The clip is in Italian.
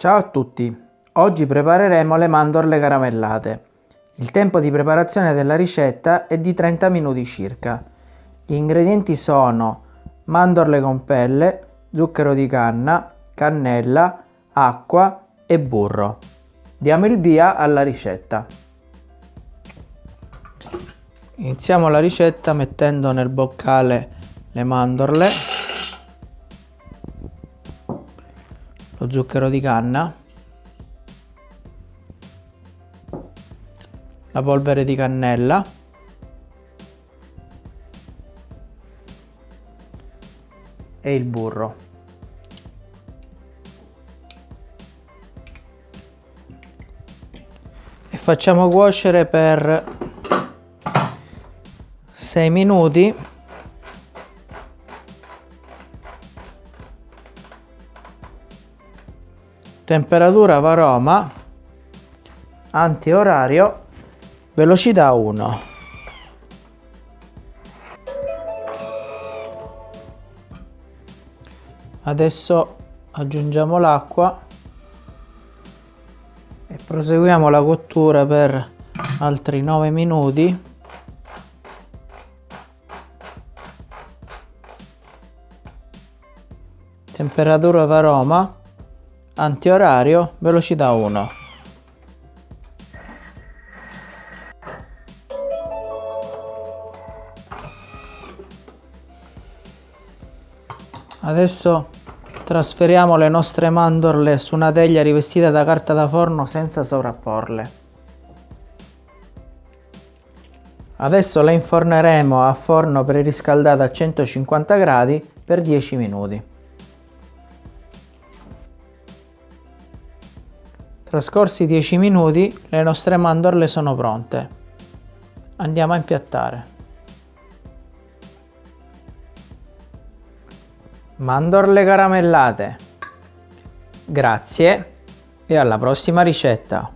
Ciao a tutti, oggi prepareremo le mandorle caramellate. Il tempo di preparazione della ricetta è di 30 minuti circa. Gli ingredienti sono mandorle con pelle, zucchero di canna, cannella, acqua e burro. Diamo il via alla ricetta. Iniziamo la ricetta mettendo nel boccale le mandorle lo zucchero di canna, la polvere di cannella, e il burro. E facciamo cuocere per 6 minuti temperatura varoma, antiorario, velocità 1. Adesso aggiungiamo l'acqua e proseguiamo la cottura per altri 9 minuti. Temperatura varoma antiorario, velocità 1. Adesso trasferiamo le nostre mandorle su una teglia rivestita da carta da forno senza sovrapporle. Adesso le inforneremo a forno preriscaldato a 150 gradi per 10 minuti. Trascorsi 10 minuti le nostre mandorle sono pronte. Andiamo a impiattare. Mandorle caramellate. Grazie e alla prossima ricetta.